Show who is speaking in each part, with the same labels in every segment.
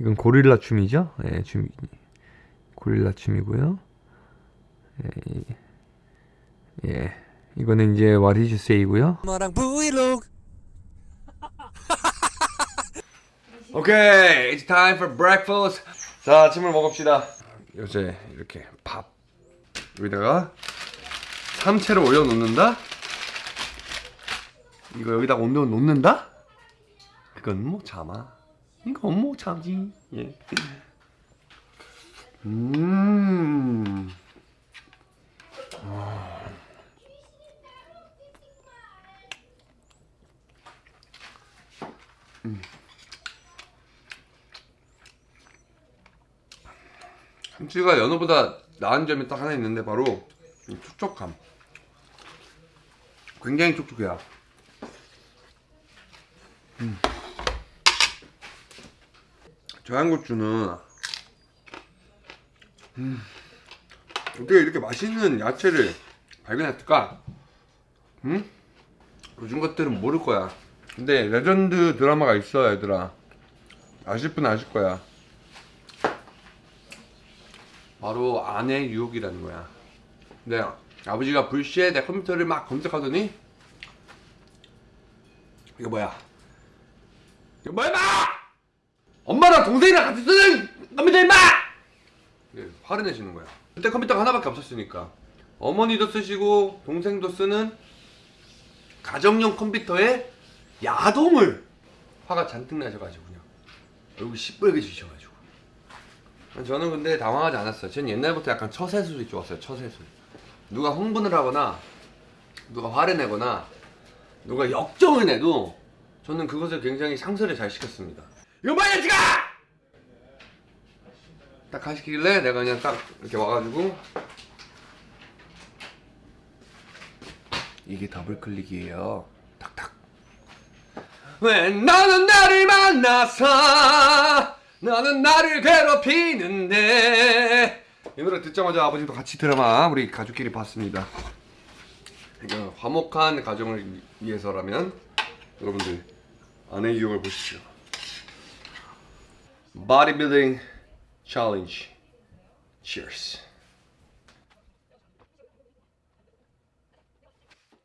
Speaker 1: 이건 고릴라 춤이죠? 예, 춤 고릴라 춤이고요. 예, 예. 이거는 이제 What Did You Say고요. 오케이, it's time for breakfast. 자, 아침을 먹읍시다. 요새 이렇게 밥 여기다가 삼채를 올려 놓는다. 이거 여기다 온도 놓는다? 그건 못 참아. 이건 못 참지. 예. 음. 참치가 연어보다 나은 점이 딱 하나 있는데 바로 이 촉촉함. 굉장히 촉촉해요. 저양고추는 음. 어떻게 이렇게 맛있는 야채를 발견했을까? 음? 요즘 것들은 모를 거야. 근데 레전드 드라마가 있어, 얘들아. 아실 분 아실 거야. 바로 아내 유혹이라는 거야. 근데 아버지가 불시에 내 컴퓨터를 막 검색하더니 이거 뭐야? 이거 뭐야, 마! 엄마랑 동생이랑 같이 쓰는 컴퓨터 임마! 네, 화를 내시는 거야. 그때 컴퓨터가 하나밖에 없었으니까 어머니도 쓰시고 동생도 쓰는 가정용 컴퓨터에 야동을 화가 잔뜩 나셔가지고 그냥 얼굴 시뻘게 지셔가지고 저는 근데 당황하지 않았어요. 저는 옛날부터 약간 처세술이 좋았어요. 처세술. 누가 흥분을 하거나 누가 화를 내거나 누가 역정을 내도 저는 그것을 굉장히 상쇄를 잘 시켰습니다. 이거 뭐야 지가! 딱 하시길래 내가 그냥 딱 이렇게 와가지고 이게 더블 클릭이에요. 탁탁. 왜 너는 나를 만나서 너는 나를 괴롭히는데 이 노래 듣자마자 아버지도 같이 드라마 우리 가족끼리 봤습니다. 그러니까 화목한 가정을 위해서라면 여러분들 아내 유혹을 보십시오. Bodybuilding Challenge. Cheers.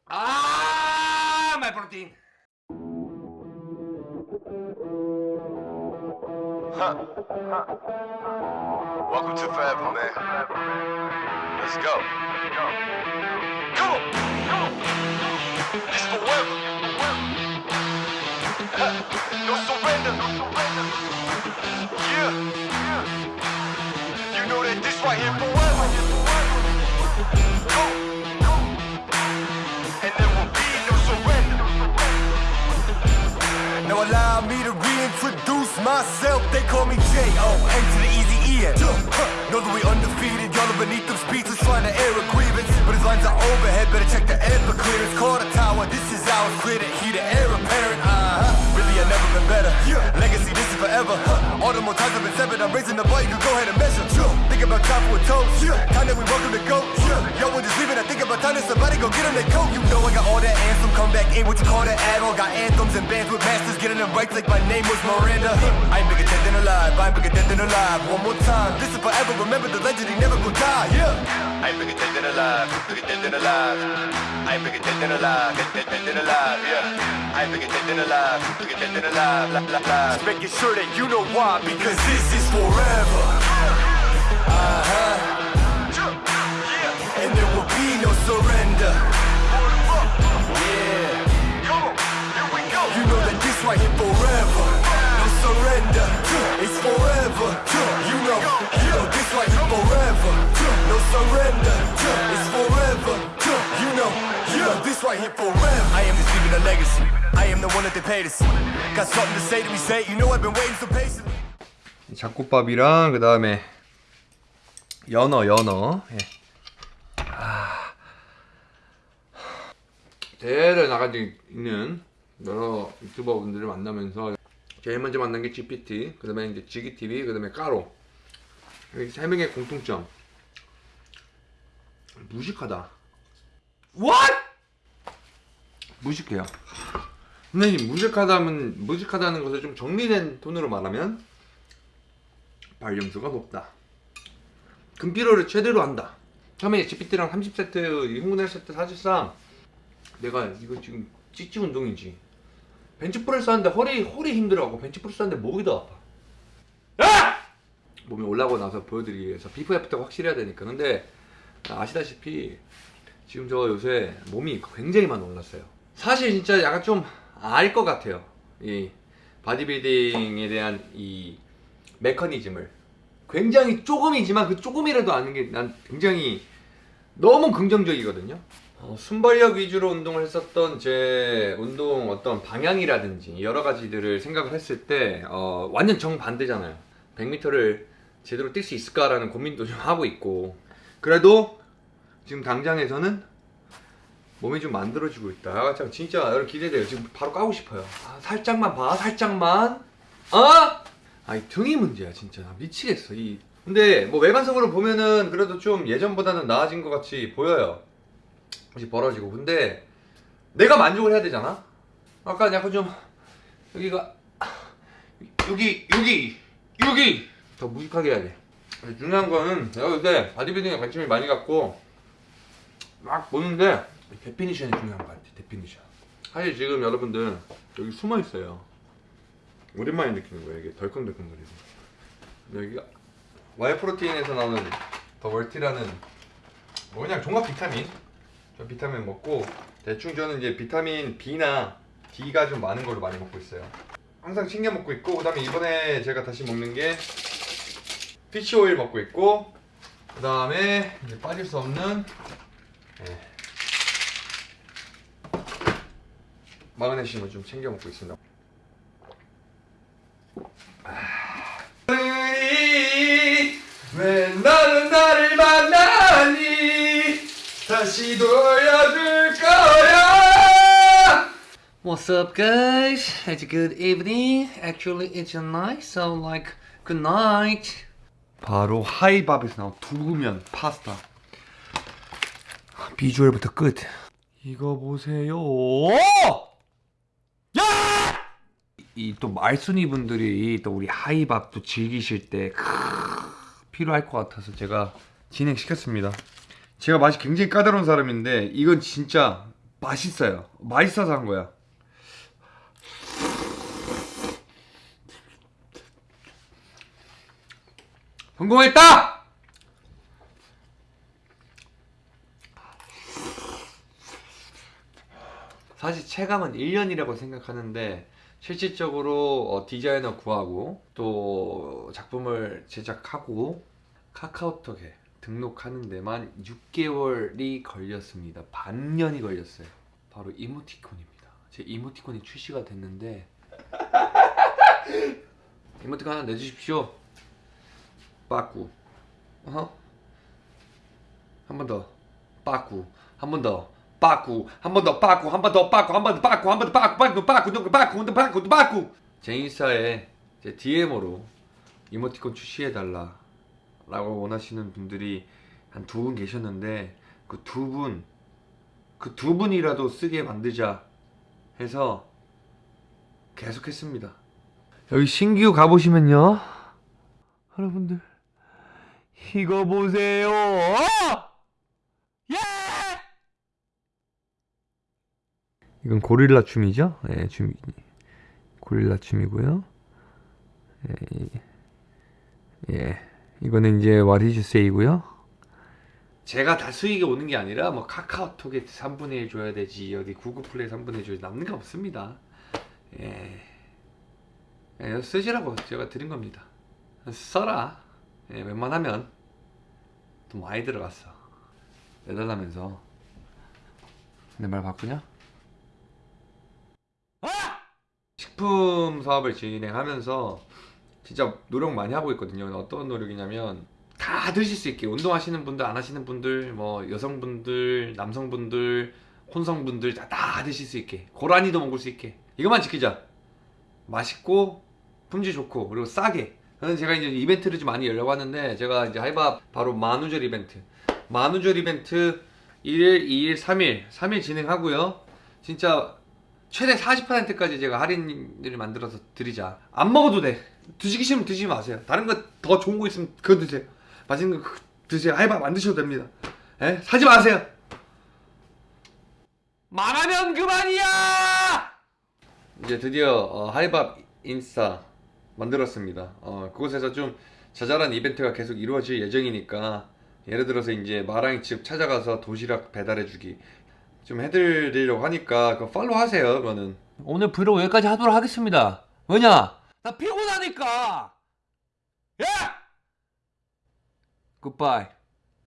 Speaker 1: 아, my protein.
Speaker 2: Welcome to Forever, man. Let's go. Come on. It's forever. No surrender. Undefeated. Y'all are beneath them speeches trying to air a grievance. But his lines are overhead. Better check the air for clearance. Call the tower. This is ours. Clear the heat. The air apparent. Uh-huh. Really, I've never been better. Legacy, this is forever. All the more times I've been severed. I'm raising the bar. You can go ahead and measure. Think about time for a toast. Time that we welcome to go. Yo, we're just leaving. I think about time that somebody go get them their coat. You know I got all that. Come back in what you call that on. Got anthems and bands with masters. Getting them right like my name was Miranda. I ain't bigger dead than alive. I ain't bigger dead than alive. One more time. This is forever. Remember the legend. He never gonna die. Yeah. I ain't bigger dead than alive. Bigger dead than alive. I ain't bigger dead than alive. Dead, dead, than alive. Yeah. I ain't bigger dead than alive. Bigger dead than alive. La, la, la. Just making sure that you know why. Because this is forever. Uh-huh. And there will be no surrender. Right here forever. No surrender. It's forever. You know, you know this right here forever. No surrender. It's forever. You know, you know this right here forever. I am just leaving a legacy. I am the one that they paid us. Got something to say to me, say. it. You know I've been waiting so patiently.
Speaker 1: 잡곡밥이랑 그 다음에 연어 연어 예. 아. 대를 나가지고 있는 여러 유튜버 분들을 만나면서 제일 먼저 만난 게 GPT 그 다음에 이제 지기TV 그 다음에 까로. 이세 명의 공통점. 무식하다. What? 무식해요. 근데 이 무식하다면 무식하다는 것을 좀 정리된 톤으로 말하면 발령수가 높다. 근피로를 최대로 한다. 처음에 GPT랑 30세트 이 흥분할 세트 사실상 내가 이거 지금 찌찌 운동이지 벤치프레스 하는데 허리 허리 힘들어하고 벤치프레스 하는데 목이 더 아파. 야! 몸이 올라오고 나서 보여드리기 위해서 비포 애프터가 확실해야 되니까. 근데 아시다시피 지금 저 요새 몸이 굉장히 많이 올랐어요. 사실 진짜 약간 좀 알 것 같아요. 이 바디빌딩에 대한 이 메커니즘을. 굉장히 조금이지만 그 조금이라도 아는 게 난 굉장히 너무 긍정적이거든요 어, 순발력 위주로 운동을 했었던 제 운동 어떤 방향이라든지 여러 가지들을 생각을 했을 때 어, 완전 정반대잖아요. 100m를 제대로 뛸 수 있을까라는 고민도 좀 하고 있고. 그래도 지금 당장에서는 몸이 좀 만들어지고 있다. 아, 참 진짜 여러분 기대돼요. 지금 바로 까고 싶어요. 아, 살짝만 봐 살짝만. 어? 아이 등이 문제야 진짜. 나 미치겠어. 이 근데 뭐 외관적으로 보면은 그래도 좀 예전보다는 나아진 것 같이 보여요 혹시 벌어지고. 근데 내가 만족을 해야 되잖아. 아까 약간 좀 여기가 여기 여기 여기 더 무식하게 해야 돼. 중요한 거는 내가 요새 바디빌딩에 관심이 많이 갖고 막 보는데 definition이 중요한 것 같아 definition 사실 지금 여러분들 여기 숨어 있어요. 오랜만에 느끼는 거예요. 이게 덜컹덜컹거리고 여기가 와이 프로틴에서 나오는 더 월티라는 뭐 그냥 종합 비타민 저 비타민 먹고 대충 저는 이제 비타민 B나 D가 좀 많은 걸로 많이 먹고 있어요 항상 챙겨 먹고 있고 그 다음에 이번에 제가 다시 먹는 게 피쉬 오일 먹고 있고 그 다음에 이제 빠질 수 없는 예. 마그네슘을 좀 챙겨 먹고 있습니다. 왜 너는 나를 만나니 다시 돌려줄 거야
Speaker 3: What's up, guys? It's a good evening. Actually, it's a night, so like, good night.
Speaker 1: 바로 하이밥에서 나온 두부면 파스타 비주얼부터 끝 이거 보세요 야! 이또 말순이 분들이 또 우리 하이밥도 즐기실 때 크, 필요할 것 같아서 제가 진행시켰습니다 제가 맛이 굉장히 까다로운 사람인데 이건 진짜 맛있어요 맛있어서 한 거야 성공했다! 사실 체감은 1년이라고 생각하는데 실질적으로 어, 디자이너 구하고 또 작품을 제작하고 카카오톡에 등록하는 데만 6개월이 걸렸습니다. 반년이 걸렸어요. 바로 이모티콘입니다. 제 이모티콘이 출시가 됐는데 이모티콘 하나 내주십시오. 빠꾸. 어? 한번 더. 빠꾸. 한 번 더. 빠꾸. 한 번 더. 빠꾸. 한 번 더. 빠꾸. 한 번 더. 빠꾸. 한 번 더. 빠꾸. 빠꾸. 빠꾸. 빠꾸. 빠꾸. 빠꾸. 빠꾸. 제 인스타에 제 DM으로 이모티콘 출시해달라 라고 원하시는 분들이 한 두 분 계셨는데 그 두 분 그 두 분이라도 쓰게 만들자 해서 계속 했습니다 여기 신규 가보시면요 여러분들 이거 보세요. 예! 이건 고릴라 춤이죠? 예, 춤 고릴라 춤이고요. 예, 예. 이거는 이제 What is say고요. 제가 다 수익이 오는 게 아니라 뭐 카카오톡에 3분의 1 줘야 되지 어디 구글 플레이 3분의 1 줘야 남는 게 없습니다. 예. 예, 쓰시라고 제가 드린 겁니다. 써라. 예, 웬만하면 돈 많이 들어갔어. 내달라면서 내 말 바꾸냐? 식품 사업을 진행하면서 진짜 노력 많이 하고 있거든요. 어떤 노력이냐면 다 드실 수 있게 운동하시는 분들 안 하시는 분들 뭐 여성분들 남성분들 혼성분들 다, 다 드실 수 있게 고라니도 먹을 수 있게. 이것만 지키자. 맛있고 품질 좋고 그리고 싸게. 저는 제가 이제 이벤트를 좀 많이 열려고 하는데 제가 이제 하이밥 바로 만우절 이벤트. 만우절 이벤트 1일, 2일, 3일 3일 진행하고요. 진짜 최대 40%까지 제가 할인을 만들어서 드리자. 안 먹어도 돼 드시기 싫으면 드시지 마세요. 다른 거 더 좋은 거 있으면 그거 드세요. 맛있는 거 그거 드세요. 하이밥 안 드셔도 됩니다. 예? 사지 마세요.
Speaker 3: 말하면 그만이야!
Speaker 1: 이제 드디어 어, 하이밥 인스타 만들었습니다. 어, 그곳에서 좀 자잘한 이벤트가 계속 이루어질 예정이니까 예를 들어서 이제 마랑이 집 찾아가서 도시락 배달해주기 좀 해드리려고 하니까 그거 팔로우 하세요. 그거는
Speaker 3: 오늘 브이로그 여기까지 하도록 하겠습니다. 왜냐? 나 피곤하니까! 야! 굿바이.